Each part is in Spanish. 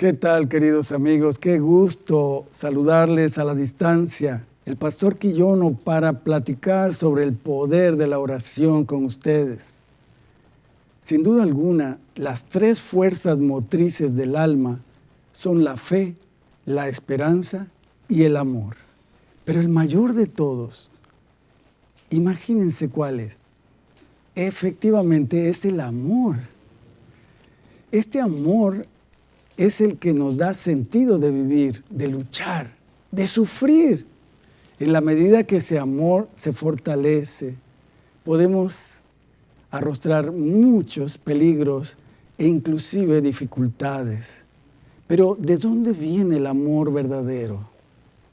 ¿Qué tal, queridos amigos? Qué gusto saludarles a la distancia. El pastor Quillono para platicar sobre el poder de la oración con ustedes. Sin duda alguna, las tres fuerzas motrices del alma son la fe, la esperanza y el amor. Pero el mayor de todos, imagínense cuál es. Efectivamente es el amor. Este amor es el que nos da sentido de vivir, de luchar, de sufrir. En la medida que ese amor se fortalece, podemos arrostrar muchos peligros e inclusive dificultades. Pero ¿de dónde viene el amor verdadero?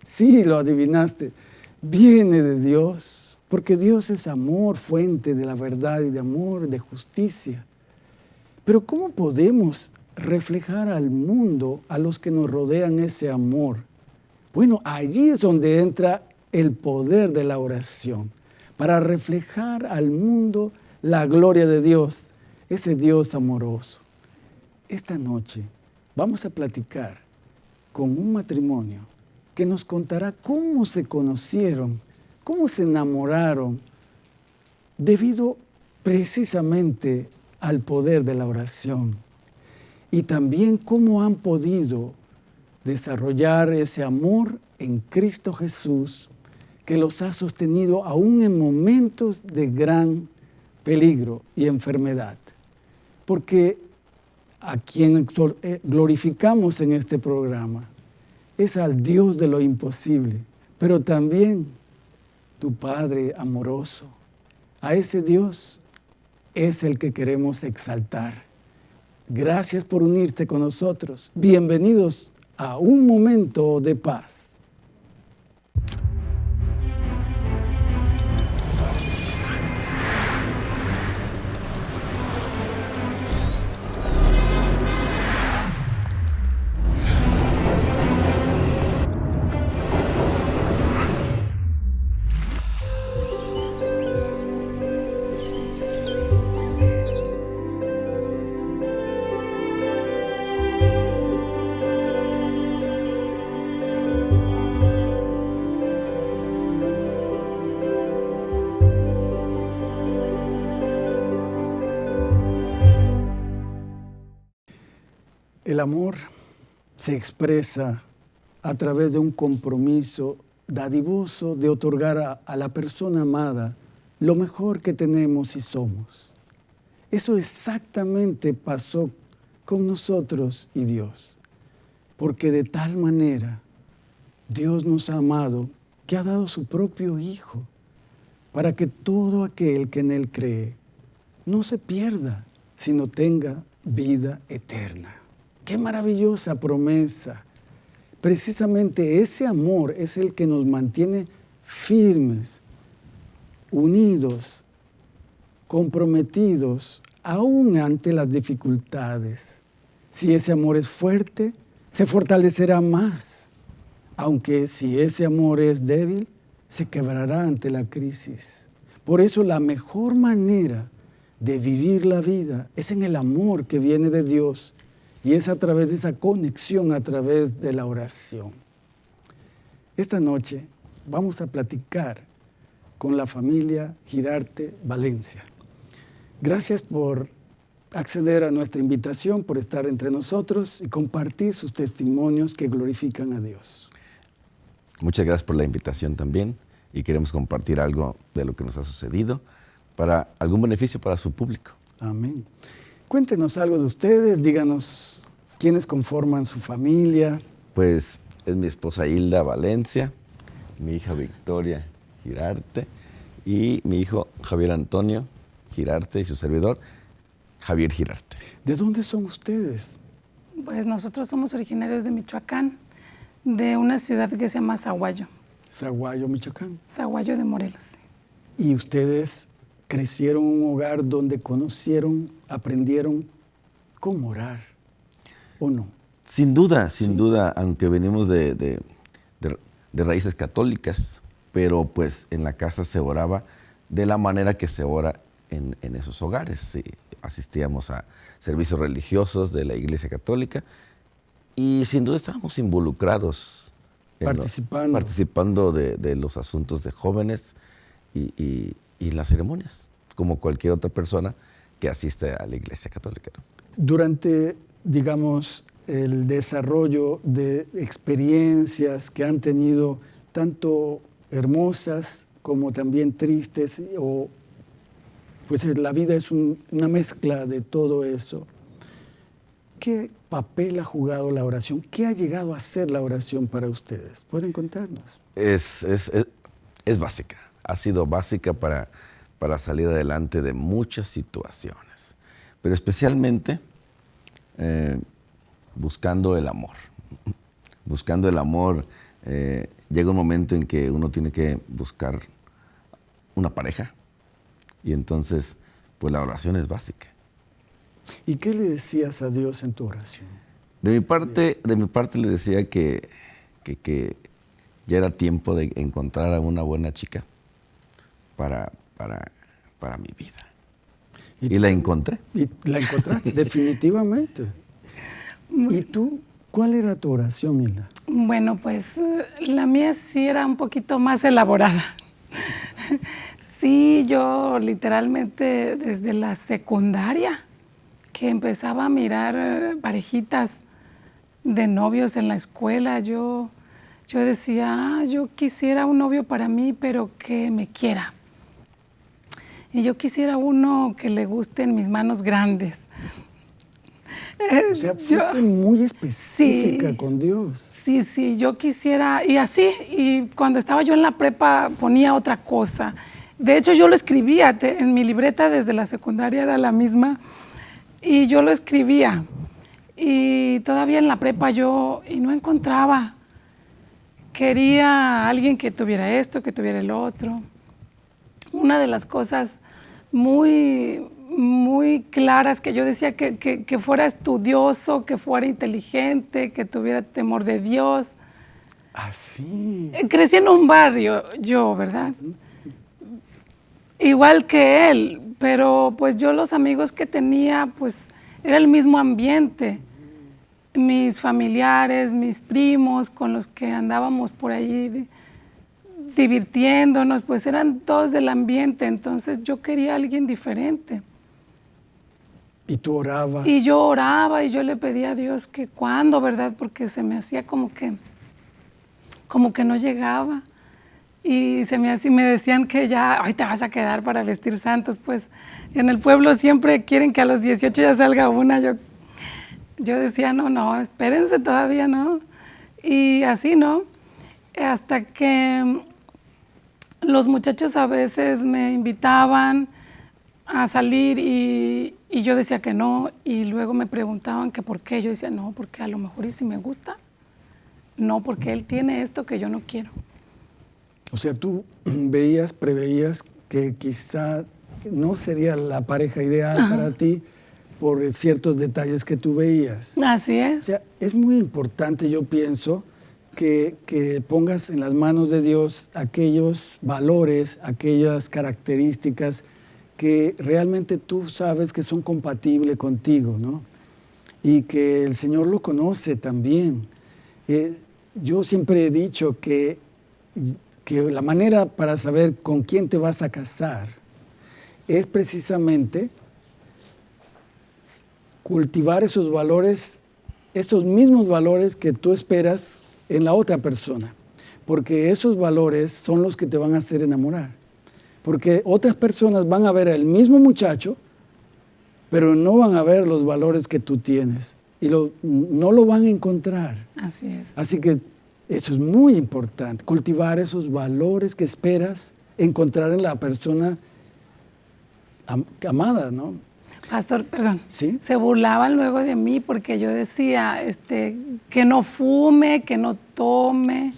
Sí, lo adivinaste. Viene de Dios, porque Dios es amor, fuente de la verdad y de amor, de justicia. Pero ¿cómo podemos reflejar al mundo, a los que nos rodean ese amor? Bueno, allí es donde entra el poder de la oración, para reflejar al mundo la gloria de Dios, ese Dios amoroso. Esta noche vamos a platicar con un matrimonio que nos contará cómo se conocieron, cómo se enamoraron, debido precisamente al poder de la oración. Y también cómo han podido desarrollar ese amor en Cristo Jesús que los ha sostenido aún en momentos de gran peligro y enfermedad. Porque a quien eh, glorificamos en este programa es al Dios de lo imposible, pero también tu Padre amoroso. A ese Dios es el que queremos exaltar. Gracias por unirse con nosotros. Bienvenidos a un momento de paz. El amor se expresa a través de un compromiso dadivoso de otorgar a, a, la persona amada lo mejor que tenemos y somos. Eso exactamente pasó con nosotros y Dios, porque de tal manera Dios nos ha amado que ha dado su propio Hijo para que todo aquel que en Él cree no se pierda, sino tenga vida eterna. Qué maravillosa promesa. Precisamente ese amor es el que nos mantiene firmes, unidos, comprometidos, aún ante las dificultades. Si ese amor es fuerte, se fortalecerá más. Aunque si ese amor es débil, se quebrará ante la crisis. Por eso la mejor manera de vivir la vida es en el amor que viene de Dios y es a través de esa conexión, a través de la oración. Esta noche vamos a platicar con la familia Girarte Valencia. Gracias por acceder a nuestra invitación, por estar entre nosotros y compartir sus testimonios que glorifican a Dios. Muchas gracias por la invitación también y queremos compartir algo de lo que nos ha sucedido para algún beneficio para su público. Amén. Cuéntenos algo de ustedes, díganos quiénes conforman su familia. Pues es mi esposa Hilda Valencia, mi hija Victoria Girarte y mi hijo Javier Antonio Girarte y su servidor Javier Girarte. ¿De dónde son ustedes? Pues nosotros somos originarios de Michoacán, de una ciudad que se llama Zaguayo. Zaguayo, Michoacán. Zaguayo de Morelos. ¿Y ustedes crecieron en un hogar donde conocieron, aprendieron cómo orar, ¿o no? Sin duda, sin duda, aunque venimos de, de, raíces católicas, pero pues en la casa se oraba de la manera que se ora en, en esos hogares. asistíamos a servicios religiosos de la Iglesia Católica Y sin duda estábamos involucrados. Participando. participando de, los asuntos de jóvenes y, y, las ceremonias, como cualquier otra persona que asiste a la Iglesia Católica. Durante, digamos, el desarrollo de experiencias que han tenido tanto hermosas como también tristes, o pues la vida es una mezcla de todo eso. ¿Qué papel ha jugado la oración? ¿Qué ha llegado a ser la oración para ustedes? ¿Pueden contarnos? Es, es, es, básica, ha sido básica para, para salir adelante de muchas situaciones, pero especialmente eh, buscando el amor. Buscando el amor, eh, llega un momento en que uno tiene que buscar una pareja y entonces, pues la oración es básica. ¿Y qué le decías a Dios en tu oración? De mi parte, de mi parte le decía que, que, ya era tiempo de encontrar a una buena chica para, para, para mi vida. Y, la encontré. Y la encontraste, definitivamente. ¿Y tú? ¿Cuál era tu oración, Hilda? Bueno, pues eh, la mía sí era un poquito más elaborada. Sí, yo literalmente desde la secundaria que empezaba a mirar eh, parejitas de novios en la escuela, yo, yo decía, ah, yo quisiera un novio para mí, pero que me quiera. Y yo quisiera uno que le gusten mis manos grandes. O sea, fuiste muy específica con Dios. Sí, sí, yo quisiera, y así, y cuando estaba yo en la prepa ponía otra cosa. De hecho, yo lo escribía, en mi libreta desde la secundaria era la misma, y yo lo escribía. Y todavía en la prepa yo, y no encontraba. Quería alguien que tuviera esto, que tuviera el otro. Una de las cosas muy, muy claras que yo decía que, que, fuera estudioso, que fuera inteligente, que tuviera temor de Dios. Así. Ah, Crecí en un barrio, yo, ¿verdad? Igual que él, pero pues yo los amigos que tenía, pues era el mismo ambiente. Mis familiares, mis primos con los que andábamos por allí divirtiéndonos, pues eran todos del ambiente, entonces yo quería a alguien diferente. ¿Y tú orabas? Y yo oraba y yo le pedía a Dios que cuándo, ¿verdad? Porque se me hacía como que, como que no llegaba y se me, así me decían que ya, hoy te vas a quedar para vestir santos, pues en el pueblo siempre quieren que a los 18 ya salga una, yo, yo decía, no, no, espérense todavía, ¿no? Y así, ¿no? Hasta que los muchachos a veces me invitaban a salir y, y yo decía que no, y luego me preguntaban que por qué, yo decía, no, porque a lo mejor y si me gusta, no, porque él tiene esto que yo no quiero. O sea, tú veías, preveías que quizá no sería la pareja ideal para ti por ciertos detalles que tú veías. Así es. O sea, es muy importante, yo pienso, que, pongas en las manos de Dios aquellos valores, aquellas características que realmente tú sabes que son compatibles contigo, ¿no? Y que el Señor lo conoce también. Eh, yo siempre he dicho que que la manera para saber con quién te vas a casar es precisamente cultivar esos valores, esos mismos valores que tú esperas en la otra persona. Porque esos valores son los que te van a hacer enamorar. Porque otras personas van a ver al mismo muchacho, pero no van a ver los valores que tú tienes. Y no lo van a encontrar. Así es. Así que eso es muy importante, cultivar esos valores que esperas encontrar en la persona amada, ¿no? Pastor, perdón. ¿Sí? Se burlaban luego de mí porque yo decía este, que no fume, que no tome.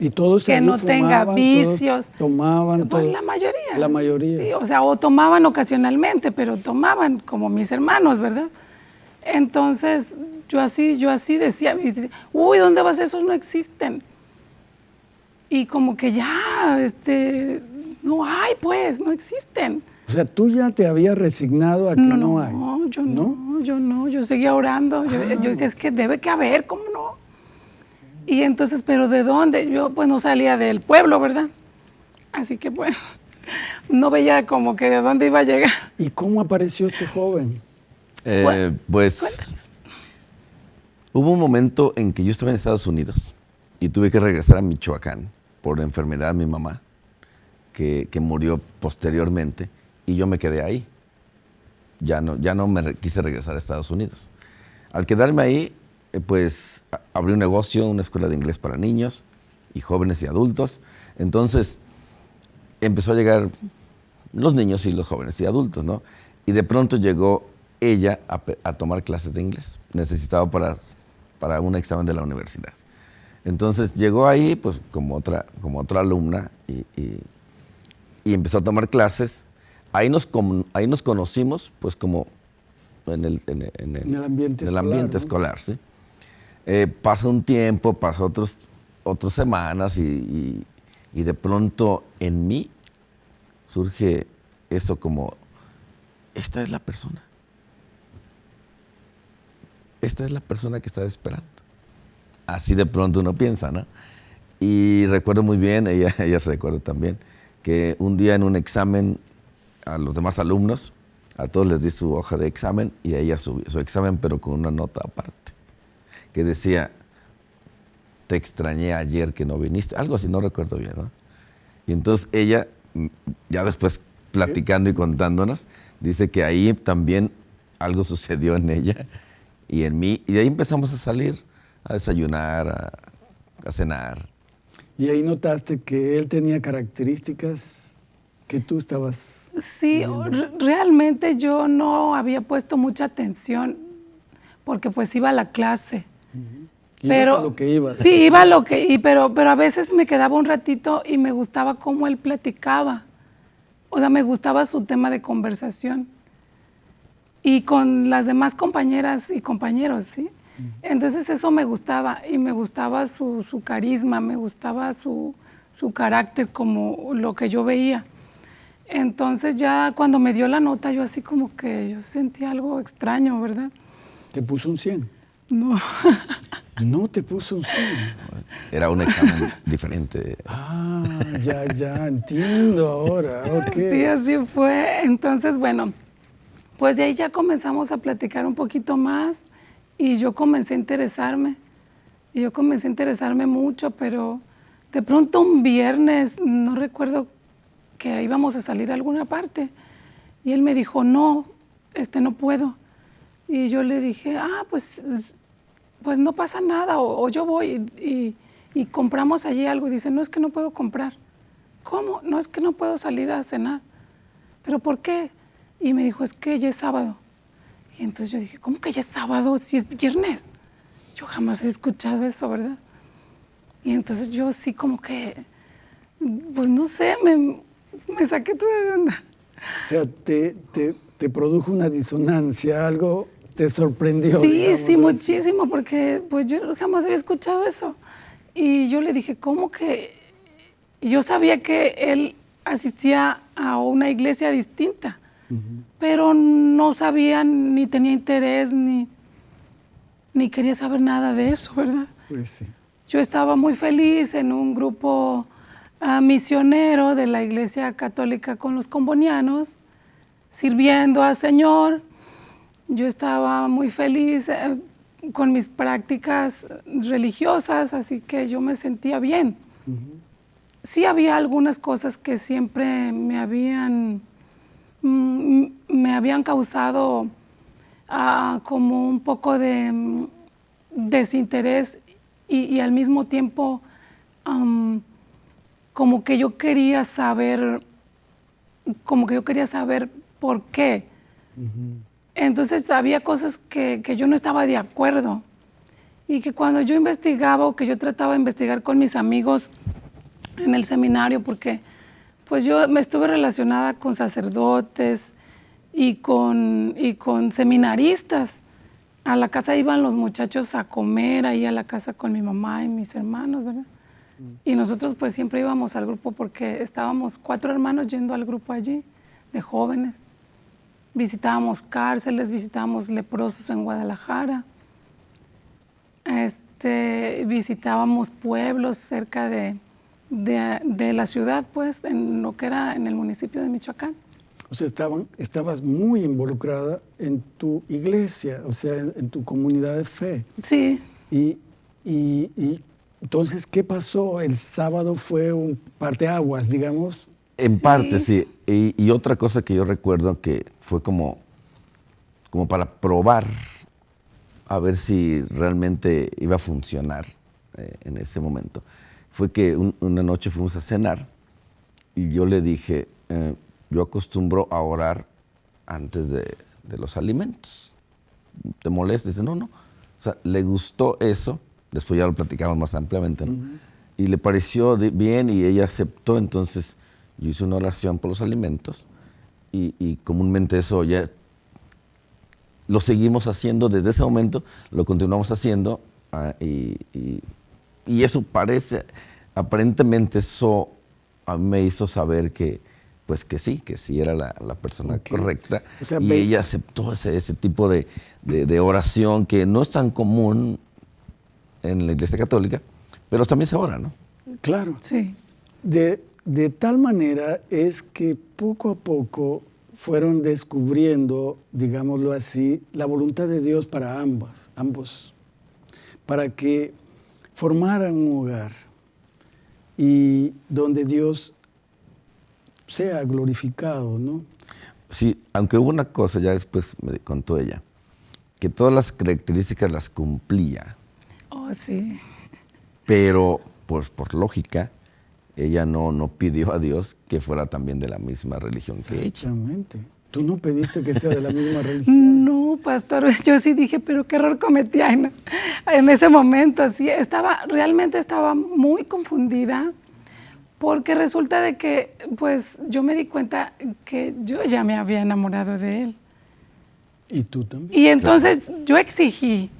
Y todos que no tenga vicios. Tomaban. Pues la mayoría. La mayoría. Sí, o sea, o tomaban ocasionalmente, pero tomaban como mis hermanos, ¿verdad? Entonces yo así, yo así decía, uy, ¿dónde vas? Esos no existen. Y como que ya, este, no hay, pues, no existen. O sea, tú ya te habías resignado a que no, hay. No, yo no, yo no, yo seguía orando. Yo, yo, decía, es que debe que haber, ¿cómo no Y entonces, ¿pero de dónde? Yo pues no salía del pueblo, ¿verdad? Así que pues no veía como que de dónde iba a llegar. ¿Y cómo apareció este joven? Eh, pues hubo un momento en que yo estaba en Estados Unidos y tuve que regresar a Michoacán por enfermedad de mi mamá, que, que murió posteriormente, y yo me quedé ahí. Ya no, ya no me quise regresar a Estados Unidos. Al quedarme ahí, eh, pues abrí un negocio, una escuela de inglés para niños y jóvenes y adultos. Entonces empezó a llegar los niños y los jóvenes y adultos, ¿no? Y de pronto llegó ella a, tomar clases de inglés. Necesitaba para, para un examen de la universidad. Entonces llegó ahí, pues como otra, como otra alumna y, y, empezó a tomar clases. Ahí nos, ahí nos conocimos, pues como en el, en, el, ambiente, escolar, ambiente escolar. ¿sí? Eh, pasa un tiempo, pasa otros, otras semanas y, de pronto en mí surge eso como, esta es la persona. Esta es la persona que está esperando. Así de pronto uno piensa, ¿no? Y recuerdo muy bien, ella, ella se recuerda también, que un día en un examen a los demás alumnos, a todos les di su hoja de examen y a ella su, su examen, pero con una nota aparte, que decía, te extrañé ayer que no viniste, algo así, no recuerdo bien. Y entonces ella, mm, ya después platicando y contándonos, dice que ahí también algo sucedió en ella y en mí, y de ahí empezamos a salir a desayunar, a, a cenar. Y ahí notaste que él tenía características que tú estabas Sí, realmente yo no había puesto mucha atención porque pues iba a la clase. Pero, a lo que iba. Sí, iba a lo que, y, pero, pero a veces me quedaba un ratito y me gustaba cómo él platicaba. O sea, me gustaba su tema de conversación. Y con las demás compañeras y compañeros, ¿sí? Entonces eso me gustaba y me gustaba su, su carisma, me gustaba su, su carácter como lo que yo veía. Entonces ya cuando me dio la nota, yo así como que yo sentí algo extraño, ¿verdad? ¿Te puso un 100? No. no te puso un 100. Era un examen diferente. Ah, ya, ya, entiendo ahora. Okay. Sí, así fue. Entonces, bueno, pues de ahí ya comenzamos a platicar un poquito más y yo comencé a interesarme. Y yo comencé a interesarme mucho, pero de pronto un viernes, no recuerdo que íbamos a salir a alguna parte. Y él me dijo, no, este no puedo. Y yo le dije, ah, pues, pues no pasa nada, o, yo voy y, y, compramos allí algo. Y dice, no es que no puedo comprar. ¿Cómo? No es que no puedo salir a cenar. ¿Pero por qué? Y me dijo, es que ya es sábado. Y entonces yo dije, ¿cómo que ya es sábado si es viernes? Yo jamás he escuchado eso, ¿verdad? Y entonces yo sí como que, pues no sé, me, me saqué tú de onda. O sea, te, te, produjo una disonancia, algo te sorprendió. Sí, sí, muchísimo, porque pues yo jamás había escuchado eso. Y yo le dije, ¿cómo que? yo sabía que él asistía a una iglesia distinta, pero no sabía ni tenía interés ni, ni quería saber nada de eso, ¿verdad? Pues sí. Yo estaba muy feliz en un grupo misionero de la Iglesia Católica con los combonianos, sirviendo al Señor. Yo estaba muy feliz eh, con mis prácticas religiosas, así que yo me sentía bien. Sí había algunas cosas que siempre me habían, mm, me habían causado ah, como un poco de mm, desinterés y, al mismo tiempo como que yo quería saber, como que yo quería saber por qué. Entonces había cosas que, yo no estaba de acuerdo y que cuando yo investigaba o que yo trataba de investigar con mis amigos en el seminario, porque pues yo me estuve relacionada con sacerdotes y con, y con seminaristas. A la casa iban los muchachos a comer, ahí a la casa con mi mamá y mis hermanos, ¿verdad? Y nosotros pues siempre íbamos al grupo porque estábamos cuatro hermanos yendo al grupo allí de jóvenes. Visitábamos cárceles, visitábamos leprosos en Guadalajara. este, visitábamos pueblos cerca de, de, la ciudad, pues, en lo que era en el municipio de Michoacán. O sea, estaban, estabas muy involucrada en tu iglesia, o sea, en, tu comunidad de fe. Sí. Y, y, y, entonces, ¿qué pasó? El sábado fue un parteaguas, digamos. En parte, sí. Y, y, otra cosa que yo recuerdo que fue como, como para probar a ver si realmente iba a funcionar eh, en ese momento. Fue que una noche fuimos a cenar y yo le dije, eh, yo acostumbro a orar antes de, los alimentos. ¿Te molesta? Dice, no, no. O sea, le gustó eso, después ya lo platicamos más ampliamente, ¿no? Y le pareció bien y ella aceptó, entonces yo hice una oración por los alimentos y, y comúnmente eso ya lo seguimos haciendo desde ese momento, lo continuamos haciendo ah, y, eso parece, aparentemente eso me hizo saber que, pues que sí, que sí era la, persona correcta y ella aceptó ese, ese tipo de, oración que no es tan común en la Iglesia Católica, pero también se ora, ¿no? Claro. Sí. De, de tal manera es que poco a poco fueron descubriendo, digámoslo así, la voluntad de Dios para ambos, ambos, para que formaran un hogar y donde Dios sea glorificado, ¿no? Sí, aunque hubo una cosa, ya después me contó ella, que todas las características las cumplía. Oh, sí. Pero, pues por lógica, ella no, no pidió a Dios que fuera también de la misma religión que ella. Exactamente. Tú no pediste que sea de la misma religión. No, pastor, yo sí dije, pero qué error cometí en, en ese momento. Así, estaba, realmente estaba muy confundida porque resulta de que, pues, yo me di cuenta que yo ya me había enamorado de él. Y tú también. Y entonces yo exigí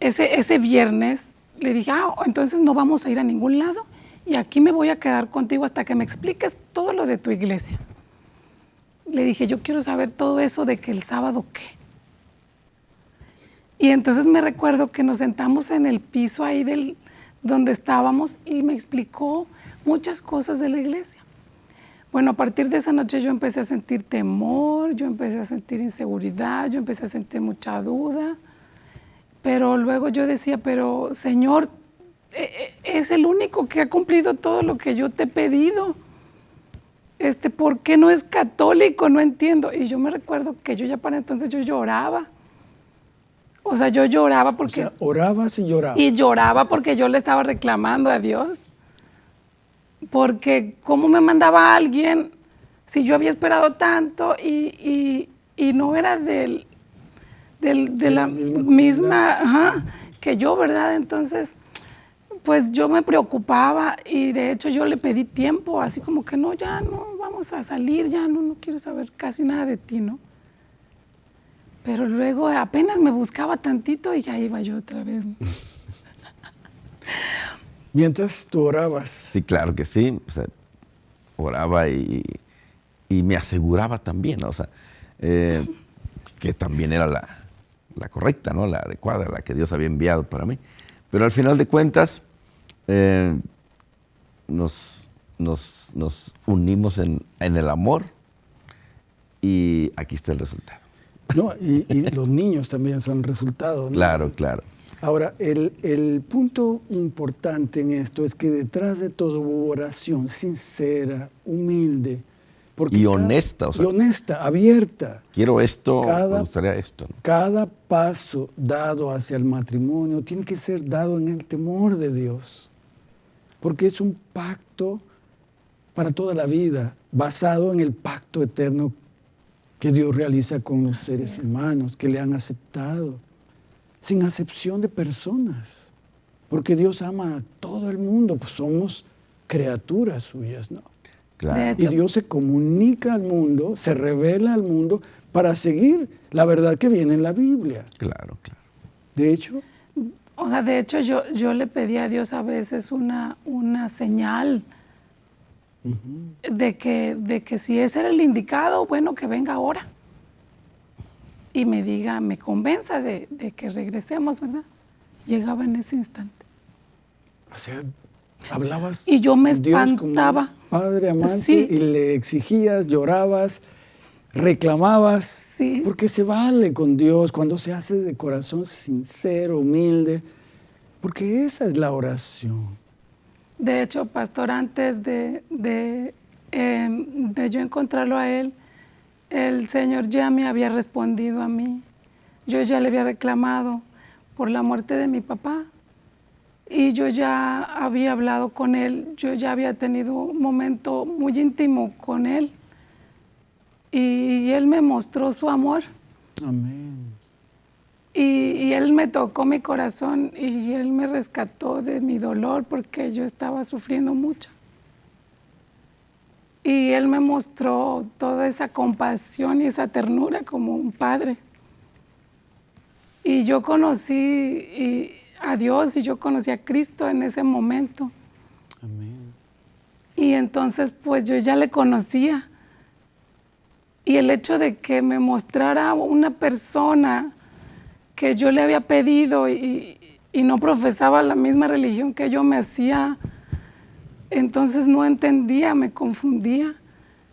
ese, ese viernes, le dije, ah, entonces no vamos a ir a ningún lado y aquí me voy a quedar contigo hasta que me expliques todo lo de tu iglesia. Le dije, yo quiero saber todo eso de que el sábado qué. Y entonces me recuerdo que nos sentamos en el piso ahí del, donde estábamos y me explicó muchas cosas de la iglesia. Bueno, a partir de esa noche yo empecé a sentir temor, yo empecé a sentir inseguridad, yo empecé a sentir mucha duda, pero luego yo decía, pero Señor, eh, eh, es el único que ha cumplido todo lo que yo te he pedido. Este, ¿Por qué no es católico? No entiendo. Y yo me recuerdo que yo ya para entonces yo lloraba. O sea, yo lloraba porque... O sea, orabas y llorabas. Y lloraba porque yo le estaba reclamando a Dios. Porque cómo me mandaba alguien si yo había esperado tanto y, no era del, de la misma, que yo, ¿verdad? Entonces, pues yo me preocupaba y de hecho yo le pedí tiempo, así como que no, ya no, vamos a salir, ya no, no quiero saber casi nada de ti, ¿no? Pero luego apenas me buscaba tantito y ya iba yo otra vez. Mientras tú orabas. Sí, claro que sí. oraba y, me aseguraba también, o sea, eh, que también era la, la correcta, ¿no? La adecuada, la que Dios había enviado para mí. Pero al final de cuentas, eh, nos, nos, unimos en, el amor y aquí está el resultado. No, y, los niños también son resultados. Claro, claro. Ahora, el, punto importante en esto es que detrás de todo hubo oración sincera, humilde. Y honesta. y honesta, abierta. Quiero esto, me gustaría esto. Cada paso dado hacia el matrimonio tiene que ser dado en el temor de Dios porque es un pacto para toda la vida, basado en el pacto eterno que Dios realiza con los seres humanos, que le han aceptado, sin acepción de personas, porque Dios ama a todo el mundo, pues somos criaturas suyas, ¿no? Y Dios se comunica al mundo, se revela al mundo para seguir la verdad que viene en la Biblia. Claro, claro. De hecho, o sea, de hecho yo, yo le pedí a Dios a veces una, una señal de, que, de que si ese era el indicado, bueno, que venga ahora. Y me diga, me convenza de, que regresemos, ¿verdad? llegaba en ese instante. O sea, hablabas. Y yo me espantaba. Padre amante Sí. y le exigías, llorabas, reclamabas. Sí. Porque se vale con Dios cuando se hace de corazón sincero, humilde. Porque esa es la oración. De hecho, pastor, antes de, de, eh, de yo encontrarlo a él, el Señor ya me había respondido a mí. Yo ya le había reclamado por la muerte de mi papá. Y yo ya había hablado con él, yo ya había tenido un momento muy íntimo con él. Y él me mostró su amor. Amén. Y, y él me tocó mi corazón y él me rescató de mi dolor porque yo estaba sufriendo mucho. Y él me mostró toda esa compasión y esa ternura como un padre. Y yo conocí y- a Dios y yo conocí a Cristo en ese momento. Amén. Y entonces pues yo ya le conocía. Y el hecho de que me mostrara una persona que yo le había pedido y, y no profesaba la misma religión que yo me hacía, entonces no entendía, me confundía.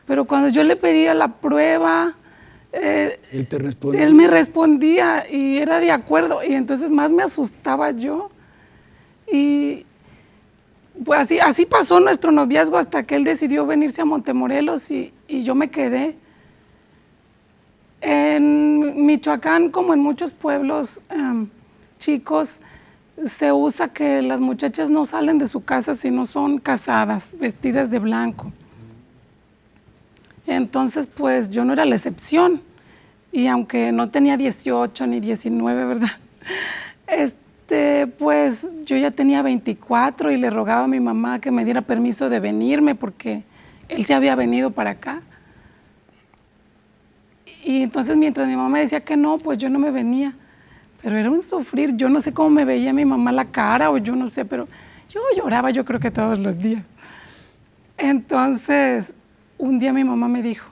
Pero cuando yo le pedía la prueba, eh, Él te respondió. él me respondía y era de acuerdo y entonces más me asustaba yo. Y pues así, así pasó nuestro noviazgo hasta que él decidió venirse a Montemorelos y, y yo me quedé. En Michoacán, como en muchos pueblos em, chicos, se usa que las muchachas no salen de su casa si no son casadas, vestidas de blanco. Entonces, pues yo no era la excepción. Y aunque no tenía 18 ni 19, ¿verdad? Este, pues yo ya tenía 24 y le rogaba a mi mamá que me diera permiso de venirme porque él se había venido para acá. Y entonces mientras mi mamá decía que no, pues yo no me venía. Pero era un sufrir. Yo no sé cómo me veía mi mamá la cara o yo no sé, pero yo lloraba yo creo que todos los días. Entonces, un día mi mamá me dijo,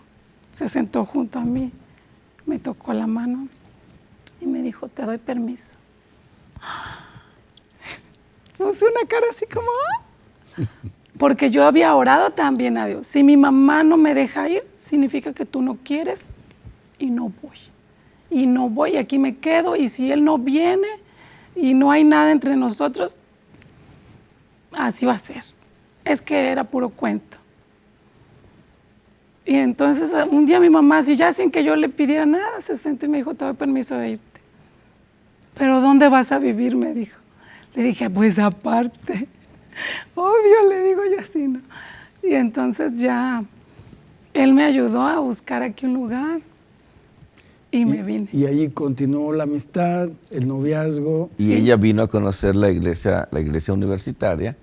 se sentó junto a mí, me tocó la mano y me dijo, te doy permiso. Puse una cara así como, "Ah". porque yo había orado también a Dios. Si mi mamá no me deja ir, significa que tú no quieres y no voy. Y no voy, aquí me quedo. Y si él no viene y no hay nada entre nosotros, así va a ser. Es que era puro cuento. Y entonces un día mi mamá, así ya sin que yo le pidiera nada, se sentó y me dijo, te doy permiso de irte. Pero ¿dónde vas a vivir? Me dijo. Le dije, pues aparte. Obvio, le digo yo así, ¿no? Y entonces ya él me ayudó a buscar aquí un lugar y, me vine. Y ahí continuó la amistad, el noviazgo. Y ella vino a conocer la iglesia, la iglesia universitaria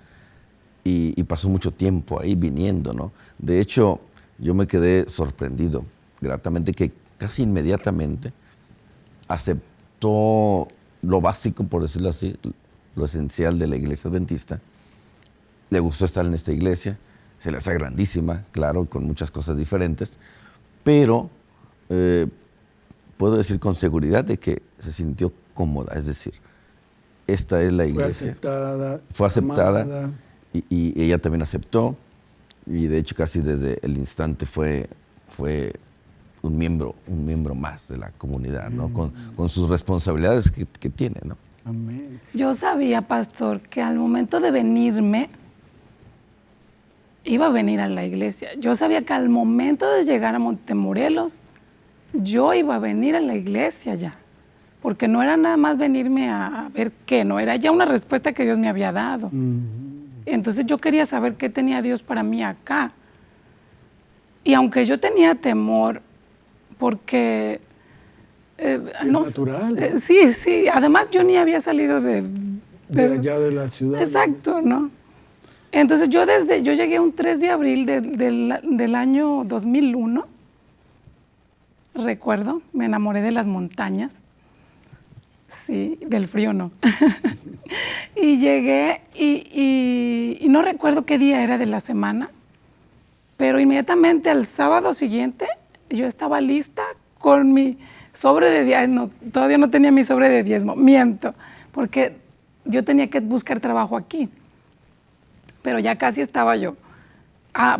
y, y pasó mucho tiempo ahí viniendo, ¿no? De hecho, yo me quedé sorprendido gratamente que casi inmediatamente aceptó lo básico, por decirlo así, lo esencial de la iglesia adventista. Le gustó estar en esta iglesia, se le hace grandísima, claro, con muchas cosas diferentes, pero eh, puedo decir con seguridad de que se sintió cómoda, es decir, esta es la Fue iglesia. aceptada. Fue aceptada amada. y, y ella también aceptó y de hecho casi desde el instante fue, fue un miembro, un miembro más de la comunidad, ¿no? Con, con sus responsabilidades que, que tiene, ¿no? Amén. Yo sabía, pastor, que al momento de venirme, iba a venir a la iglesia. Yo sabía que al momento de llegar a Montemorelos, yo iba a venir a la iglesia ya. Porque no era nada más venirme a ver qué, no era ya una respuesta que Dios me había dado. Entonces yo quería saber qué tenía Dios para mí acá. Y aunque yo tenía temor, porque... eh, Es no natural, eh, sí, sí. Además yo ni había salido de... De de- allá de la ciudad. Exacto, ¿no? Entonces yo desde, yo llegué un 3 de abril de- del, del año 2001, recuerdo, me enamoré de las montañas, sí, del frío no. y llegué y, no recuerdo qué día era de la semana, pero inmediatamente al sábado siguiente yo estaba lista con mi sobre de diezmo, todavía no tenía mi sobre de diezmo, miento, porque yo tenía que buscar trabajo aquí, pero ya casi estaba yo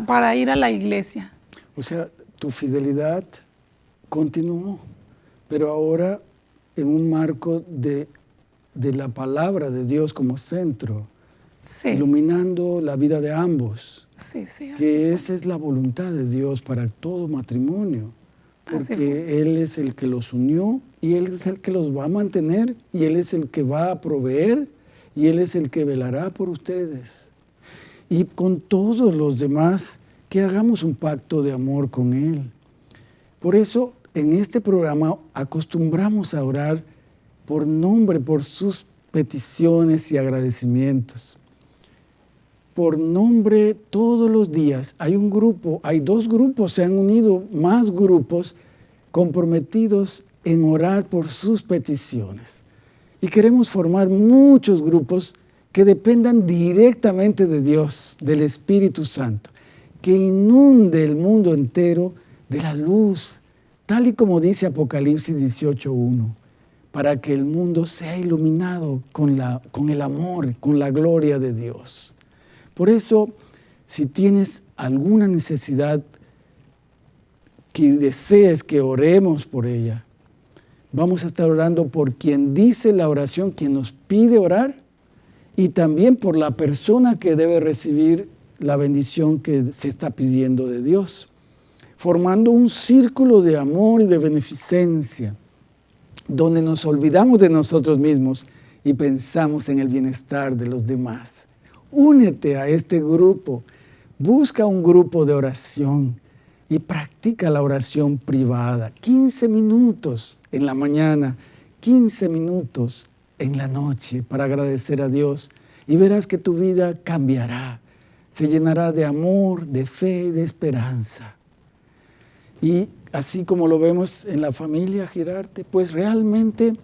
para ir a la iglesia. O sea, tu fidelidad continuó, pero ahora en un marco de, de la palabra de Dios como centro, Sí, iluminando la vida de ambos, sí, sí. así que esa es la voluntad de Dios para todo matrimonio, porque Él es el que los unió y Él es el que los va a mantener y Él es el que va a proveer y Él es el que velará por ustedes. Y con todos los demás, que hagamos un pacto de amor con Él. Por eso, en este programa acostumbramos a orar por nombre, por sus peticiones y agradecimientos. Por nombre todos los días. Hay un grupo, hay dos grupos, se han unido más grupos comprometidos en orar por sus peticiones. Y queremos formar muchos grupos que dependan directamente de Dios, del Espíritu Santo, que inunde el mundo entero de la luz, tal y como dice Apocalipsis 18.1, para que el mundo sea iluminado con, la, con el amor, con la gloria de Dios. Por eso, si tienes alguna necesidad que desees que oremos por ella, vamos a estar orando por quien dice la oración, quien nos pide orar, y también por la persona que debe recibir la bendición que se está pidiendo de Dios, formando un círculo de amor y de beneficencia, donde nos olvidamos de nosotros mismos y pensamos en el bienestar de los demás. Únete a este grupo, busca un grupo de oración y practica la oración privada. 15 minutos en la mañana, 15 minutos en la noche para agradecer a Dios y verás que tu vida cambiará, se llenará de amor, de fe y de esperanza. Y así como lo vemos en la familia Girarte, pues realmente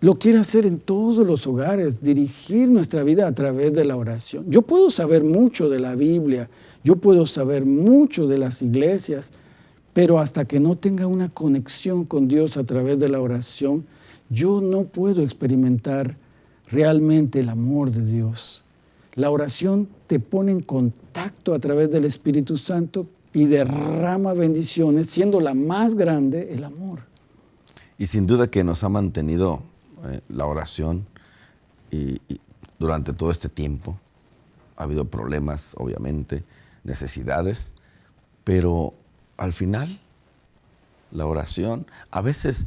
lo quiere hacer en todos los hogares, dirigir nuestra vida a través de la oración. Yo puedo saber mucho de la Biblia, yo puedo saber mucho de las iglesias, pero hasta que no tenga una conexión con Dios a través de la oración, yo no puedo experimentar realmente el amor de Dios. La oración te pone en contacto a través del Espíritu Santo y derrama bendiciones, siendo la más grande el amor. Y sin duda que nos ha mantenido eh, la oración y, y durante todo este tiempo. Ha habido problemas, obviamente, necesidades, pero al final la oración, a veces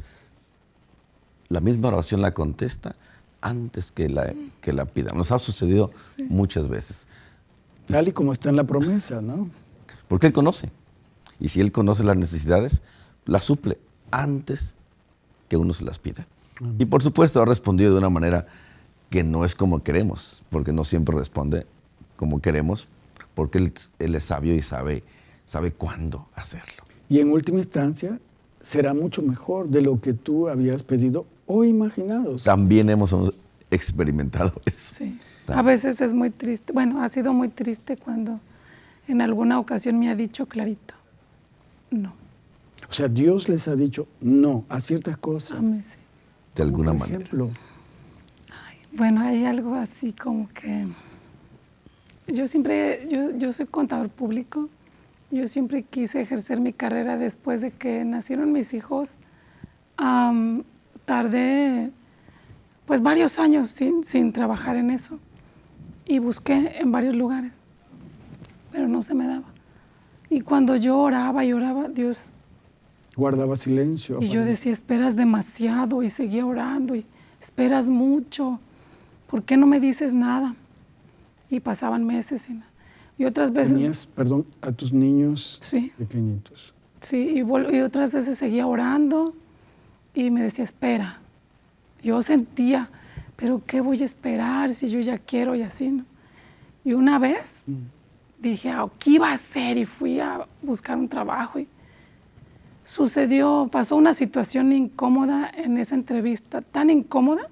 la misma oración la contesta antes que la, que la pida. Nos ha sucedido muchas veces. Tal y como está en la promesa, ¿no? Porque Él conoce. Y si Él conoce las necesidades, las suple antes que uno se las pida. Y por supuesto ha respondido de una manera que no es como queremos, porque no siempre responde como queremos, porque Él, él es sabio y sabe, sabe cuándo hacerlo. Y en última instancia, será mucho mejor de lo que tú habías pedido o imaginado. También hemos experimentado eso. Sí. A veces es muy triste. Bueno, ha sido muy triste cuando en alguna ocasión me ha dicho clarito, no. O sea, Dios les ha dicho no a ciertas cosas. A mí sí. De alguna por manera. ejemplo, Bueno, hay algo así como que yo siempre, yo, yo soy contador público, yo siempre quise ejercer mi carrera después de que nacieron mis hijos. Tardé pues varios años sin, sin trabajar en eso y busqué en varios lugares, pero no se me daba. Y cuando yo oraba y oraba, Dios guardaba silencio. y yo decía, esperas demasiado y seguía orando y esperas mucho. ¿Por qué no me dices nada? Y pasaban meses y nada. Y otras veces, Tenías, perdón, a tus niños sí, pequeñitos. sí, y, y otras veces seguía orando y me decía, espera. Yo sentía, pero ¿qué voy a esperar si yo ya quiero y así, no? Y una vez dije, "Ah, ¿qué iba a hacer? Y fui a buscar un trabajo y sucedió, pasó una situación incómoda en esa entrevista, tan incómoda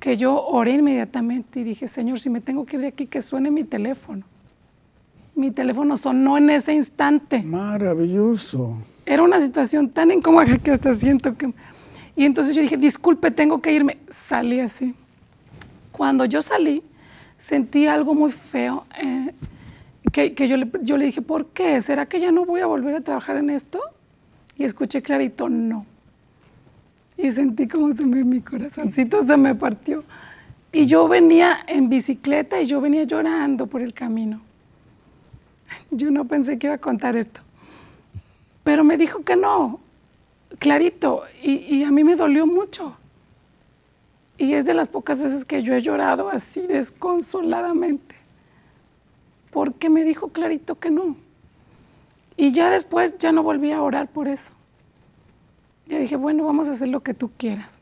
que yo oré inmediatamente y dije, Señor, si me tengo que ir de aquí, que suene mi teléfono. Mi teléfono sonó en ese instante. Maravilloso. Era una situación tan incómoda que hasta siento que... Y entonces yo dije, disculpe, tengo que irme. Salí así. Cuando yo salí, sentí algo muy feo, eh, que, yo, le, yo le dije, ¿por qué? ¿Será que ya no voy a volver a trabajar en esto? Y escuché clarito, no. Y sentí como se me, mi corazoncito se me partió. Y yo venía en bicicleta y yo venía llorando por el camino. Yo no pensé que iba a contar esto. Pero me dijo que no, clarito. Y, y a mí me dolió mucho. Y es de las pocas veces que yo he llorado así desconsoladamente. Porque me dijo clarito que no. Y ya después ya no volví a orar por eso. Ya dije, bueno, vamos a hacer lo que tú quieras.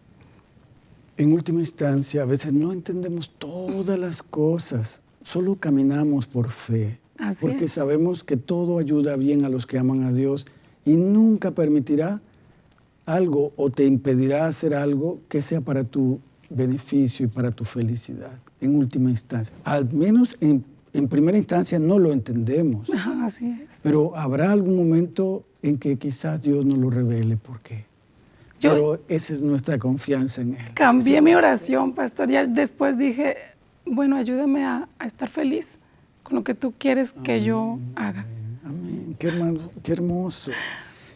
En última instancia, a veces no entendemos todas las cosas, solo caminamos por fe, Así porque es. sabemos que todo ayuda bien a los que aman a Dios y nunca permitirá algo o te impedirá hacer algo que sea para tu beneficio y para tu felicidad, en última instancia. Al menos en, en primera instancia no lo entendemos, Así es. pero habrá algún momento en que quizás Dios nos lo revele por qué. Yo- Pero esa es nuestra confianza en Él. Cambié mi oración, pastor. Ya después dije, bueno, ayúdame a, a estar feliz con lo que tú quieres que yo haga. Amén, qué hermoso, qué hermoso.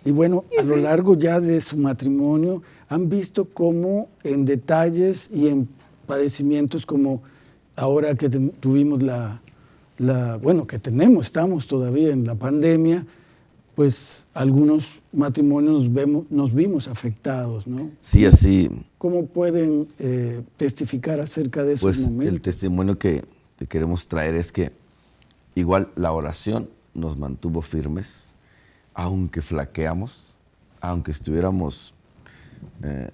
Y bueno, a lo largo ya de su matrimonio, han visto cómo en detalles y en padecimientos como ahora que tuvimos la, la- bueno, que tenemos, estamos todavía en la pandemia, pues algunos matrimonios nos, vemos, nos vimos afectados, ¿no? Sí, así, ¿Cómo pueden eh, testificar acerca de esos pues el momentos? testimonio que, que queremos traer es que igual la oración nos mantuvo firmes, aunque flaqueamos, aunque estuviéramos eh,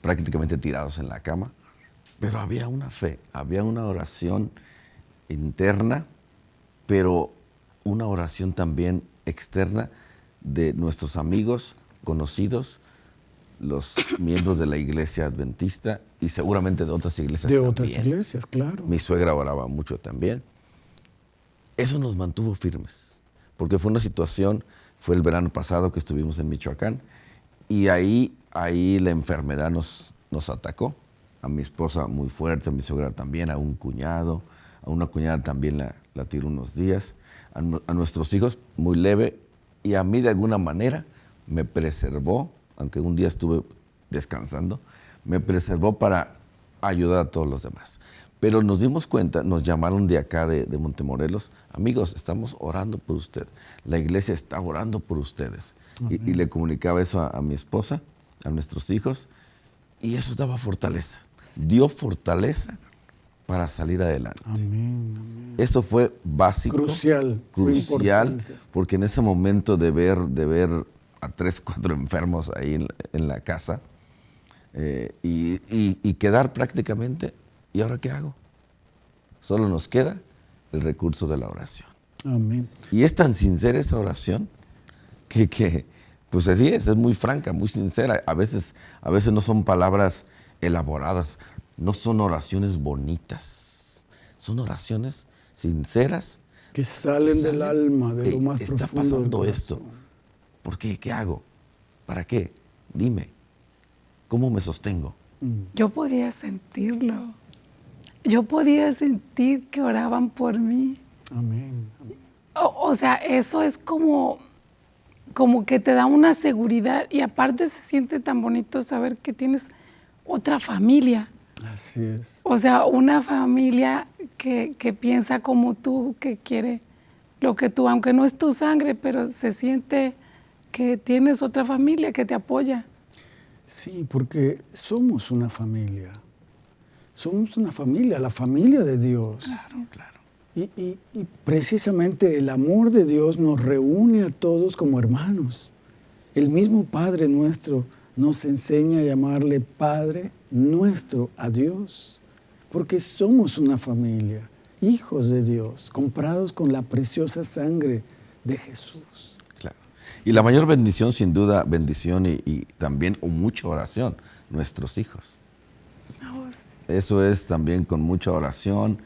prácticamente tirados en la cama, pero había una fe, había una oración interna, pero una oración también externa de nuestros amigos, conocidos, los miembros de la iglesia adventista y seguramente de otras iglesias de otras iglesias, claro. Mi suegra oraba mucho también. Eso nos mantuvo firmes, porque fue una situación, fue el verano pasado que estuvimos en Michoacán, y ahí, ahí la enfermedad nos, nos atacó. A mi esposa muy fuerte, a mi suegra también, a un cuñado, a una cuñada también la, la tiró unos días, a, nu- a nuestros hijos muy leve, y a mí de alguna manera me preservó, aunque un día estuve descansando, me preservó para ayudar a todos los demás. Pero nos dimos cuenta, nos llamaron de acá, de, de Montemorelos, amigos, estamos orando por usted. La iglesia está orando por ustedes. Y, y le comunicaba eso a, a mi esposa, a nuestros hijos, y eso daba fortaleza. Dio fortaleza para salir adelante. Amén, amén. Eso fue básico. Crucial, Crucial, porque en ese momento de ver, de ver a tres, cuatro enfermos ahí en, en la casa eh, y, y- y quedar prácticamente, ¿y ahora qué hago? Solo nos queda el recurso de la oración. Amén. Y es tan sincera esa oración que, que, pues así es, es muy franca, muy sincera. A veces, a veces no son palabras elaboradas, no son oraciones bonitas, son oraciones sinceras. Que salen del salen, alma, de lo más Está profundo del pasando esto. ¿Por qué? ¿Qué hago? ¿Para qué? Dime. ¿Cómo me sostengo? Yo podía sentirlo. Yo podía sentir que oraban por mí. Amén. O, o sea, eso es como, como que te da una seguridad y aparte se siente tan bonito saber que tienes otra familia. Así es. O sea, una familia que, que piensa como tú, que quiere lo que tú, aunque no es tu sangre, pero se siente que tienes otra familia que te apoya. Sí, porque somos una familia. Somos una familia, la familia de Dios. Claro. Y, y- y precisamente el amor de Dios nos reúne a todos como hermanos. El mismo Padre nuestro nos enseña a llamarle Padre nuestro a Dios, porque somos una familia, hijos de Dios, comprados con la preciosa sangre de Jesús. Claro. Y la mayor bendición, sin duda, bendición y, y también o mucha oración, nuestros hijos. Eso es también con mucha oración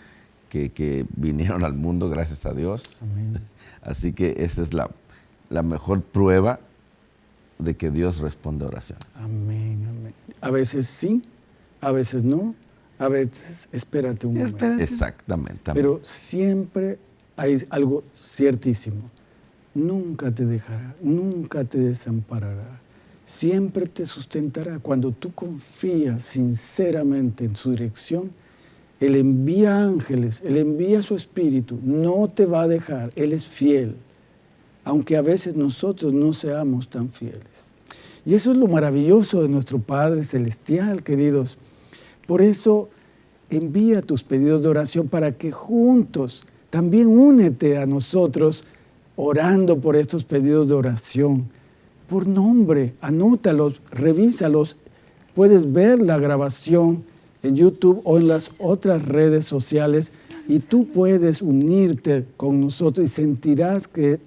que, que vinieron al mundo, gracias a Dios. Amén. Así que esa es la, la mejor prueba de que Dios responde a oraciones. Amén, amén. A veces sí, a veces no, a veces, espérate un momento. Espérate. Exactamente. Pero siempre hay algo ciertísimo. Nunca te dejará, nunca te desamparará. Siempre te sustentará. Cuando tú confías sinceramente en su dirección, Él envía ángeles, Él envía su espíritu, no te va a dejar, Él es fiel, aunque a veces nosotros no seamos tan fieles. Y eso es lo maravilloso de nuestro Padre Celestial, queridos. Por eso envía tus pedidos de oración para que juntos también únete a nosotros orando por estos pedidos de oración. Por nombre, anótalos, revísalos. Puedes ver la grabación en YouTube o en las otras redes sociales y tú puedes unirte con nosotros y sentirás que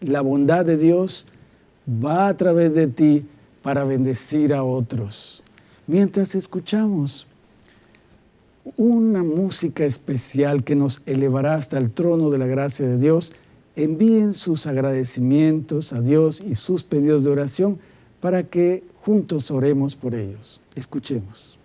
la bondad de Dios va a través de ti para bendecir a otros. Mientras escuchamos una música especial que nos elevará hasta el trono de la gracia de Dios, envíen sus agradecimientos a Dios y sus pedidos de oración para que juntos oremos por ellos. Escuchemos.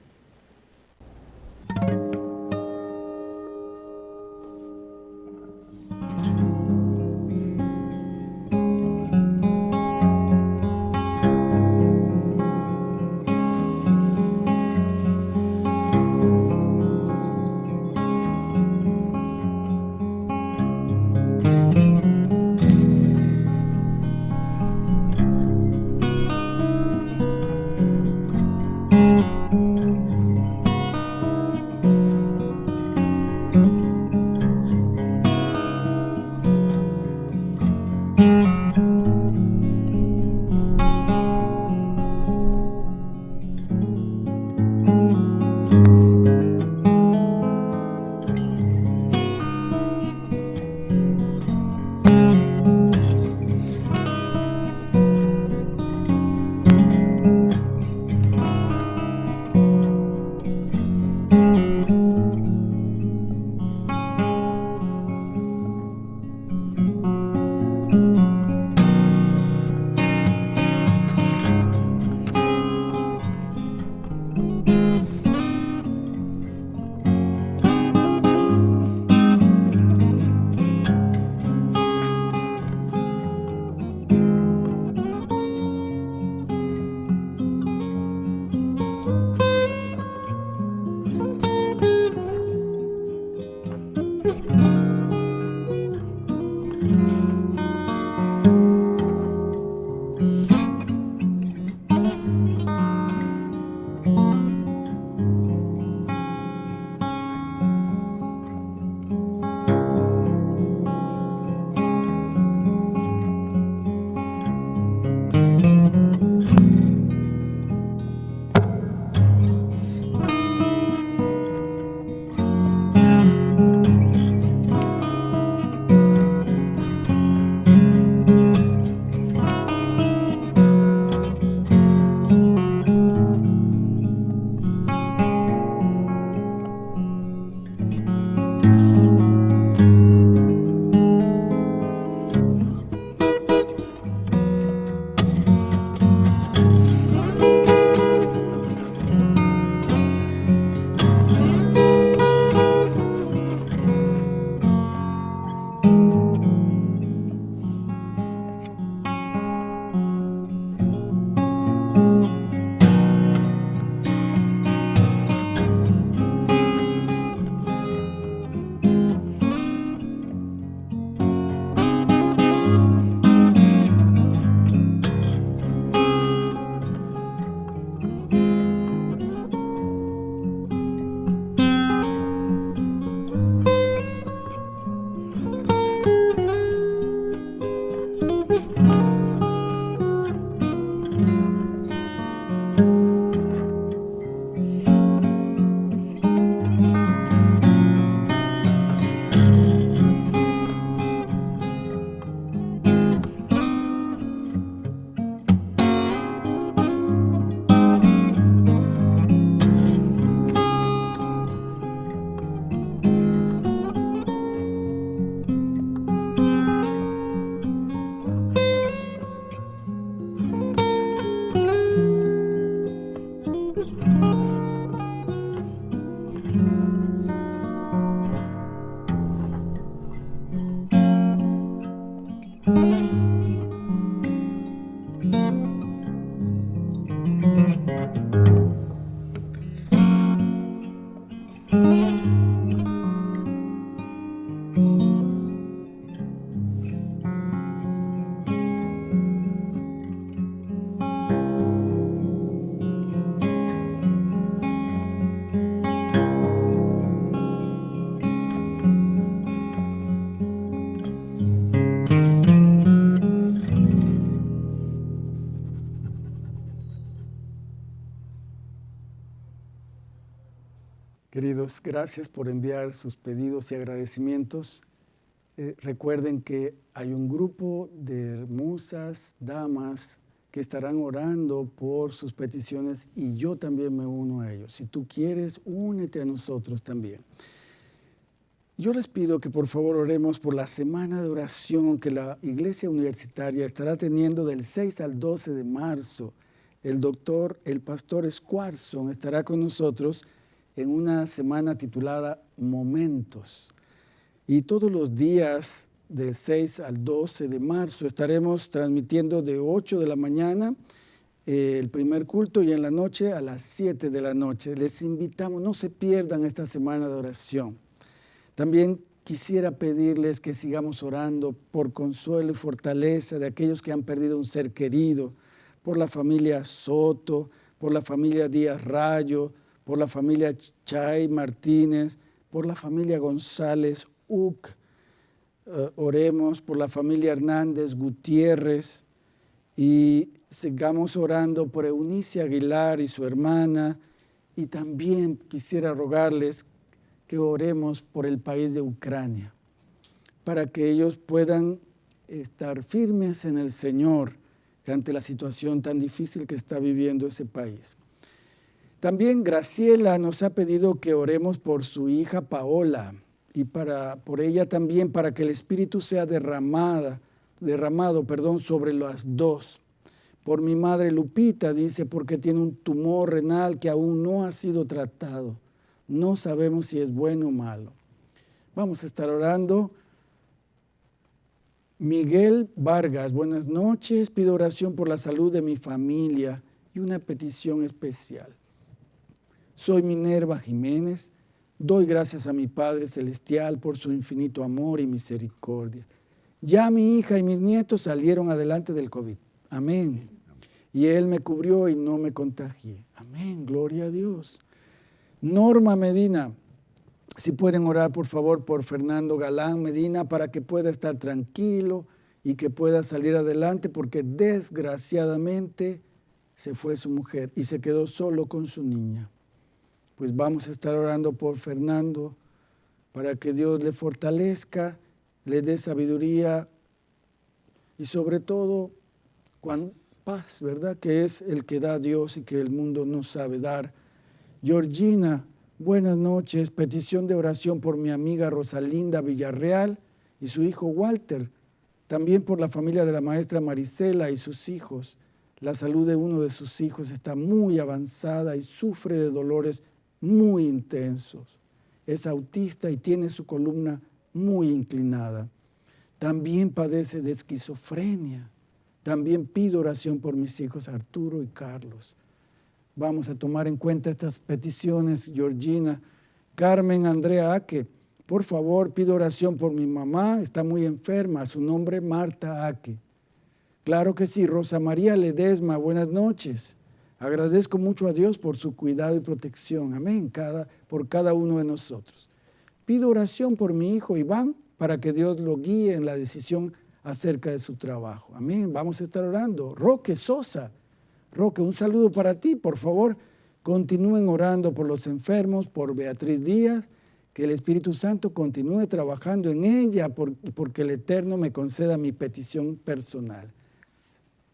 Gracias por enviar sus pedidos y agradecimientos. Eh, recuerden que hay un grupo de hermosas damas que estarán orando por sus peticiones y yo también me uno a ellos. Si tú quieres, únete a nosotros también. Yo les pido que por favor oremos por la semana de oración que la Iglesia Universitaria estará teniendo del 6 al 12 de marzo. El doctor, el pastor Squarson estará con nosotros en una semana titulada Momentos. Y todos los días de 6 al 12 de marzo. Estaremos transmitiendo de 8 de la mañana eh, el primer culto y en la noche a las 7 de la noche. Les invitamos, no se pierdan esta semana de oración. También quisiera pedirles que sigamos orando por consuelo y fortaleza de aquellos que han perdido un ser querido, por la familia Soto, por la familia Díaz Rayo, por la familia Chay Martínez, por la familia González Uc, eh, oremos por la familia Hernández Gutiérrez y sigamos orando por Eunice Aguilar y su hermana. Y también quisiera rogarles que oremos por el país de Ucrania, para que ellos puedan estar firmes en el Señor ante la situación tan difícil que está viviendo ese país. También Graciela nos ha pedido que oremos por su hija Paola y para, por ella también para que el Espíritu sea derramada, derramado perdón, sobre las dos. Por mi madre Lupita, dice, porque tiene un tumor renal que aún no ha sido tratado. No sabemos si es bueno o malo. Vamos a estar orando. Miguel Vargas, buenas noches. Pido oración por la salud de mi familia y una petición especial. Soy Minerva Jiménez Doy gracias a mi Padre Celestial por su infinito amor y misericordia. Ya mi hija y mis nietos salieron adelante del COVID. Amén. Y Él me cubrió y no me contagié. Amén. Gloria a Dios. Norma Medina, si pueden orar por favor por Fernando Galán Medina para que pueda estar tranquilo y que pueda salir adelante porque desgraciadamente se fue su mujer y se quedó solo con su niña pues vamos a estar orando por Fernando para que Dios le fortalezca, le dé sabiduría y sobre todo paz, ¿verdad? Que es el que da Dios y que el mundo no sabe dar. Georgina, buenas noches. Petición de oración por mi amiga Rosalinda Villarreal y su hijo Walter. También por la familia de la maestra Marisela y sus hijos. La salud de uno de sus hijos está muy avanzada y sufre de dolores muy intensos. Es autista y tiene su columna muy inclinada. También padece de esquizofrenia. También pido oración por mis hijos Arturo y Carlos. Vamos a tomar en cuenta estas peticiones, Georgina. Carmen Andrea Aque, por favor, pido oración por mi mamá, está muy enferma, su nombre Marta Aque. Claro que sí, Rosa María Ledesma, buenas noches. Agradezco mucho a Dios por su cuidado y protección. Amén. Por cada uno de nosotros. Pido oración por mi hijo Iván para que Dios lo guíe en la decisión acerca de su trabajo. Amén. Vamos a estar orando. Roque Sosa. Roque, un saludo para ti. Por favor, continúen orando por los enfermos, por Beatriz Díaz. Que el Espíritu Santo continúe trabajando en ella porque el Eterno me conceda mi petición personal.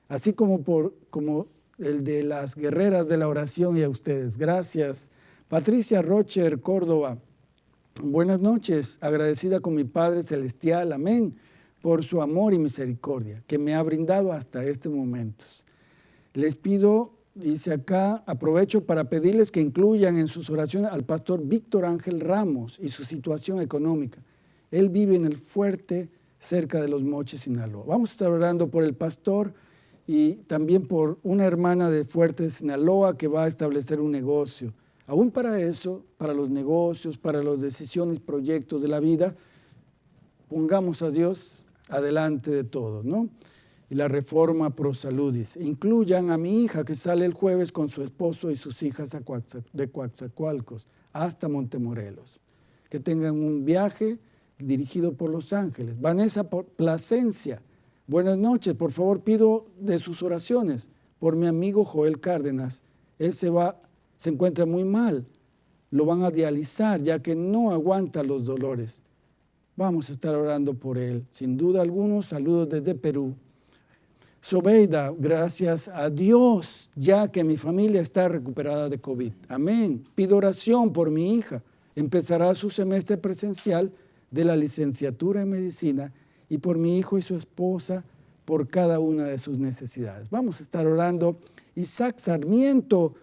Así como, por, como el de las guerreras de la oración y a ustedes. Gracias. Patricia Rocher, Córdoba. Buenas noches, agradecida con mi Padre Celestial, amén, por su amor y misericordia que me ha brindado hasta este momento. Les pido, dice acá, aprovecho para pedirles que incluyan en sus oraciones al pastor Víctor Ángel Ramos y su situación económica. Él vive en el fuerte cerca de los Moches, Sinaloa. Vamos a estar orando por el pastor y también por una hermana de Fuerte Sinaloa que va a establecer un negocio. Aún para eso, para los negocios, para las decisiones, proyectos de la vida, pongamos a Dios adelante de todo, ¿no? Y la reforma pro saludis. Incluyan a mi hija que sale el jueves con su esposo y sus hijas de Coatzacoalcos hasta Montemorelos. Que tengan un viaje dirigido por Los Ángeles. Vanessa Plasencia, Buenas noches, por favor pido de sus oraciones por mi amigo Joel Cárdenas. Él se va, se encuentra muy mal. lo van a dializar ya que no aguanta los dolores. Vamos a estar orando por él. Sin duda algunos saludos desde Perú. Sobeida, gracias a Dios, ya que mi familia está recuperada de COVID. Amén. Pido oración por mi hija. Empezará su semestre presencial de la licenciatura en medicina y por mi hijo y su esposa por cada una de sus necesidades. Vamos a estar orando. Isaac Sarmiento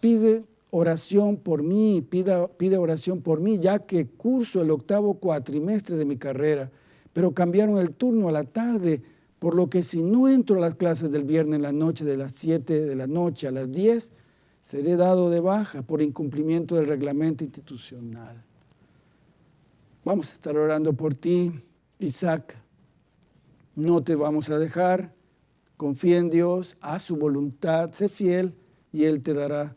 pide oración por mí, pide, oración por mí, ya que curso el octavo cuatrimestre de mi carrera, pero cambiaron el turno a la tarde, por lo que si no entro a las clases del viernes en la noche de las 7 de la noche a las 10, seré dado de baja por incumplimiento del reglamento institucional. Vamos a estar orando por ti, Isaac. No te vamos a dejar. Confía en Dios, haz su voluntad, sé fiel y Él te dará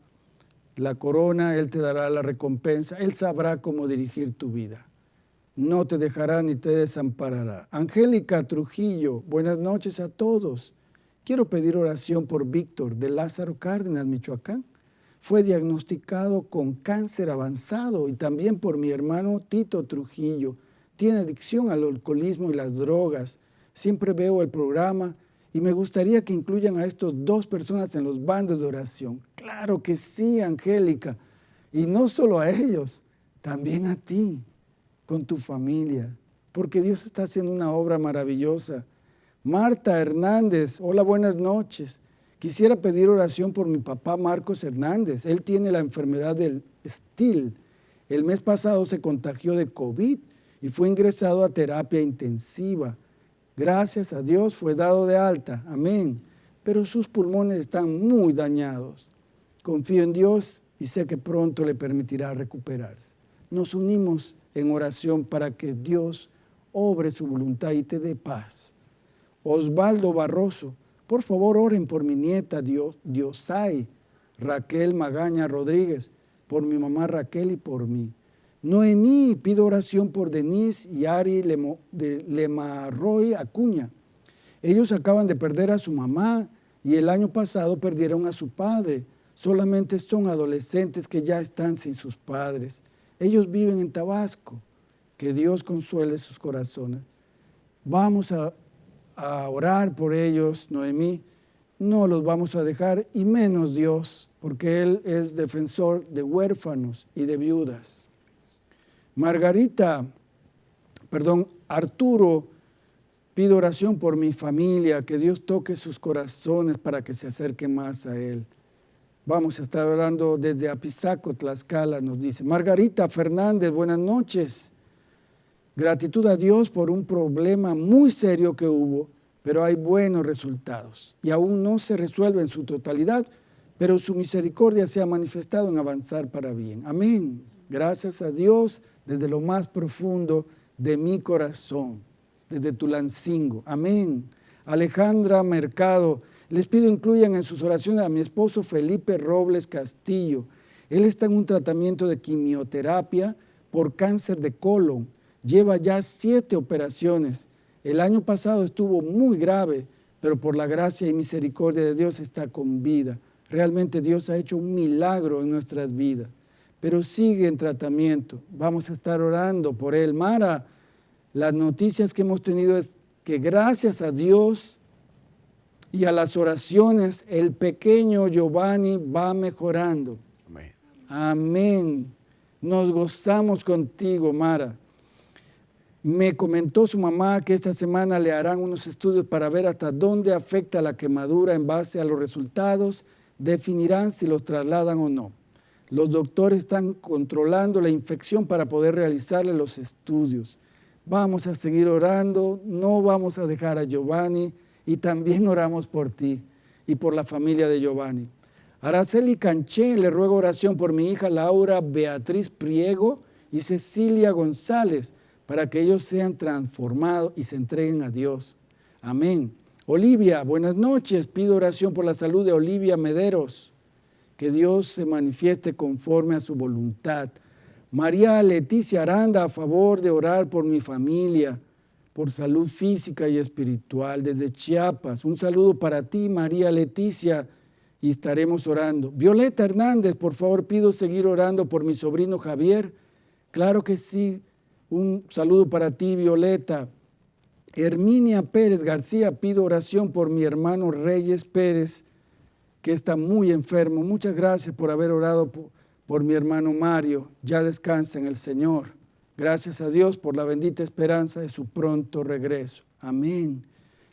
la corona, Él te dará la recompensa, Él sabrá cómo dirigir tu vida. No te dejará ni te desamparará. Angélica Trujillo, buenas noches a todos. Quiero pedir oración por Víctor de Lázaro Cárdenas, Michoacán. Fue diagnosticado con cáncer avanzado y también por mi hermano Tito Trujillo. Tiene adicción al alcoholismo y las drogas. Siempre veo el programa y me gustaría que incluyan a estas dos personas en los bandos de oración. Claro que sí, Angélica. Y no solo a ellos, también a ti, con tu familia. Porque Dios está haciendo una obra maravillosa. Marta Hernández, hola, buenas noches. Quisiera pedir oración por mi papá Marcos Hernández. Él tiene la enfermedad del STIL. El mes pasado se contagió de COVID y fue ingresado a terapia intensiva. Gracias a Dios fue dado de alta, amén. Pero sus pulmones están muy dañados. Confío en Dios y sé que pronto le permitirá recuperarse. Nos unimos en oración para que Dios obre su voluntad y te dé paz. Osvaldo Barroso, por favor oren por mi nieta Dios, Diosay, Raquel Magaña Rodríguez, por mi mamá Raquel y por mí. Noemí, pido oración por Denise y Ari de Lemarroy Acuña. Ellos acaban de perder a su mamá y el año pasado perdieron a su padre. Solamente son adolescentes que ya están sin sus padres. Ellos viven en Tabasco. Que Dios consuele sus corazones. Vamos a, a orar por ellos, Noemí. No los vamos a dejar y menos Dios, porque Él es defensor de huérfanos y de viudas. Margarita, perdón, Arturo, pido oración por mi familia, que Dios toque sus corazones para que se acerquen más a Él. Vamos a estar orando desde Apizaco, Tlaxcala, nos dice. Margarita Fernández, buenas noches. Gratitud a Dios por un problema muy serio que hubo, pero hay buenos resultados. Y aún no se resuelve en su totalidad, pero su misericordia se ha manifestado en avanzar para bien. Amén. Gracias a Dios desde lo más profundo de mi corazón, desde Tulancingo. Amén. Alejandra Mercado, les pido incluyan en sus oraciones a mi esposo Felipe Robles Castillo. Él está en un tratamiento de quimioterapia por cáncer de colon. Lleva ya siete operaciones. El año pasado estuvo muy grave, pero por la gracia y misericordia de Dios está con vida. Realmente Dios ha hecho un milagro en nuestras vidas pero sigue en tratamiento. Vamos a estar orando por él. Mara, las noticias que hemos tenido es que gracias a Dios y a las oraciones, el pequeño Giovanni va mejorando. Amén. Amén. Nos gozamos contigo, Mara. Me comentó su mamá que esta semana le harán unos estudios para ver hasta dónde afecta la quemadura en base a los resultados. Definirán si los trasladan o no. Los doctores están controlando la infección para poder realizarle los estudios. Vamos a seguir orando, no vamos a dejar a Giovanni y también oramos por ti y por la familia de Giovanni. Araceli Canché, le ruego oración por mi hija Laura Beatriz Priego y Cecilia González para que ellos sean transformados y se entreguen a Dios. Amén. Olivia, buenas noches. Pido oración por la salud de Olivia Mederos que Dios se manifieste conforme a su voluntad. María Leticia Aranda, a favor de orar por mi familia, por salud física y espiritual, desde Chiapas. Un saludo para ti, María Leticia, y estaremos orando. Violeta Hernández, por favor, pido seguir orando por mi sobrino Javier. Claro que sí. Un saludo para ti, Violeta. Herminia Pérez García, pido oración por mi hermano Reyes Pérez, que está muy enfermo. Muchas gracias por haber orado por, mi hermano Mario. Ya descansa en el Señor. Gracias a Dios por la bendita esperanza de su pronto regreso. Amén.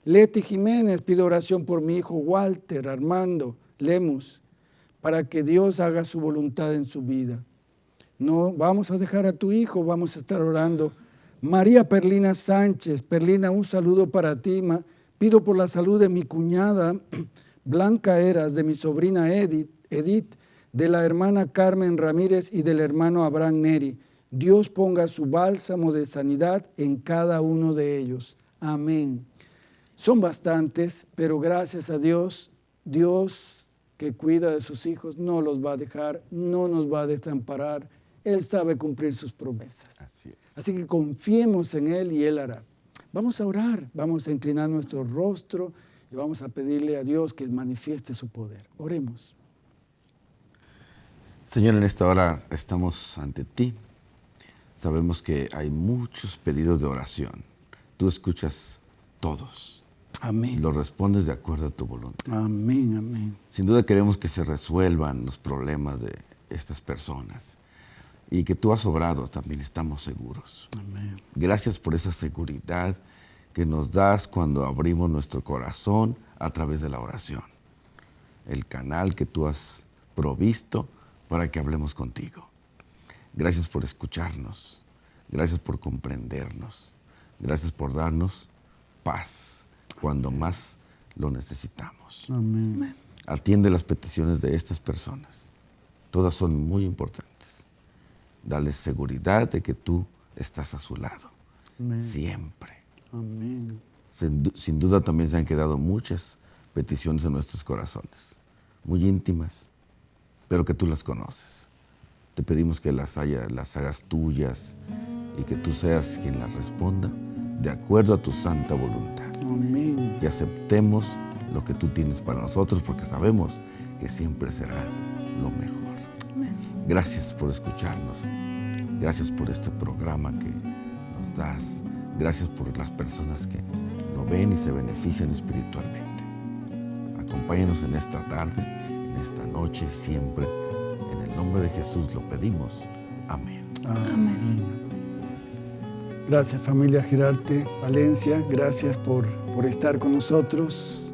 Leti Jiménez, pido oración por mi hijo Walter Armando Lemus, para que Dios haga su voluntad en su vida. No vamos a dejar a tu hijo, vamos a estar orando. María Perlina Sánchez, Perlina, un saludo para ti. Pido por la salud de mi cuñada Blanca Eras, de mi sobrina Edith, Edith, de la hermana Carmen Ramírez y del hermano Abraham Neri. Dios ponga su bálsamo de sanidad en cada uno de ellos. Amén. Son bastantes, pero gracias a Dios, Dios que cuida de sus hijos no los va a dejar, no nos va a desamparar. Él sabe cumplir sus promesas. Así, Así que confiemos en Él y Él hará. Vamos a orar, vamos a inclinar nuestro rostro y vamos a pedirle a Dios que manifieste su poder. Oremos. Señor, en esta hora estamos ante ti Sabemos que hay muchos pedidos de oración. Tú escuchas todos. Amén. Los respondes de acuerdo a tu voluntad. Amén, amén. Sin duda queremos que se resuelvan los problemas de estas personas. Y que tú has obrado, también estamos seguros. Amén. Gracias por esa seguridad que nos das cuando abrimos nuestro corazón a través de la oración. El canal que tú has provisto para que hablemos contigo. Gracias por escucharnos. Gracias por comprendernos. Gracias por darnos paz cuando más lo necesitamos. Amén. Atiende las peticiones de estas personas. Todas son muy importantes. Dale seguridad de que tú estás a su lado. Siempre. Amén. Sin, sin, duda también se han quedado muchas peticiones en nuestros corazones, muy íntimas, pero que tú las conoces. Te pedimos que las, haya, las hagas tuyas y que tú seas quien las responda de acuerdo a tu santa voluntad. Amén. Y aceptemos lo que tú tienes para nosotros porque sabemos que siempre será lo mejor. Gracias por escucharnos. Gracias por este programa que nos das. Gracias por las personas que lo ven y se benefician espiritualmente. Acompáñanos en esta tarde, en esta noche, siempre nombre de Jesús lo pedimos. Amén. Amén. Gracias familia Girarte Valencia, gracias por, por estar con nosotros,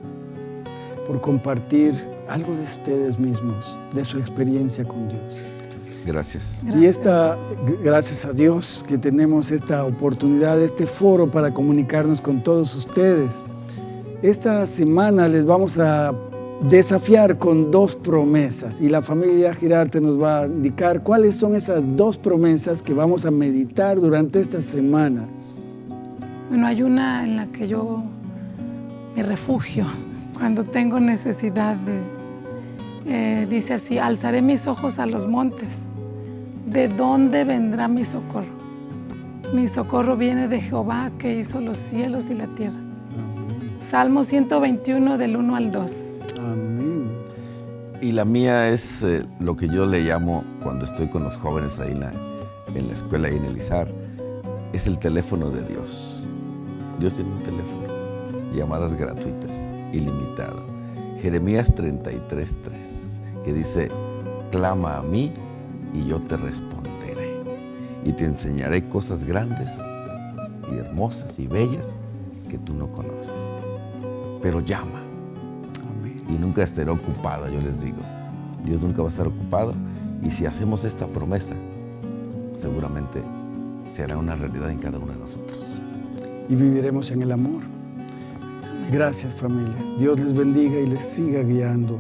por compartir algo de ustedes mismos, de su experiencia con Dios. Gracias. Y esta, gracias a Dios que tenemos esta oportunidad, este foro para comunicarnos con todos ustedes. Esta semana les vamos a desafiar con dos promesas y la familia Girarte nos va a indicar cuáles son esas dos promesas que vamos a meditar durante esta semana. Bueno, hay una en la que yo me refugio cuando tengo necesidad de... Eh, dice así, alzaré mis ojos a los montes. ¿De dónde vendrá mi socorro? Mi socorro viene de Jehová que hizo los cielos y la tierra. Salmo 121 del 1 al 2. Amén. Y la mía es eh, lo que yo le llamo, cuando estoy con los jóvenes ahí en la, en la escuela y en el ISAR, es el teléfono de Dios. Dios tiene un teléfono, llamadas gratuitas, ilimitado. Jeremías 33.3, que dice, clama a mí y yo te responderé. Y te enseñaré cosas grandes y hermosas y bellas que tú no conoces. Pero llama y nunca estará ocupado, yo les digo. Dios nunca va a estar ocupado y si hacemos esta promesa, seguramente será una realidad en cada uno de nosotros. Y viviremos en el amor. Gracias familia. Dios les bendiga y les siga guiando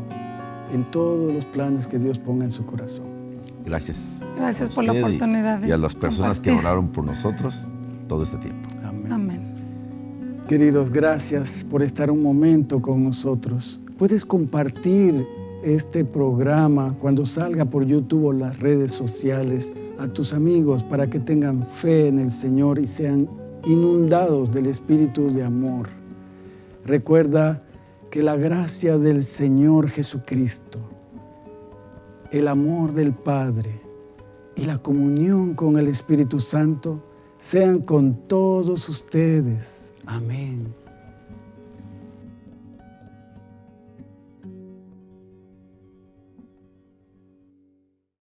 en todos los planes que Dios ponga en su corazón. Gracias. Gracias por la oportunidad. y a las personas que oraron por nosotros todo este tiempo. Amén. Amén. Queridos, gracias por estar un momento con nosotros. Puedes compartir este programa cuando salga por YouTube o las redes sociales a tus amigos para que tengan fe en el Señor y sean inundados del Espíritu de amor. Recuerda que la gracia del Señor Jesucristo, el amor del Padre y la comunión con el Espíritu Santo sean con todos ustedes. Amén.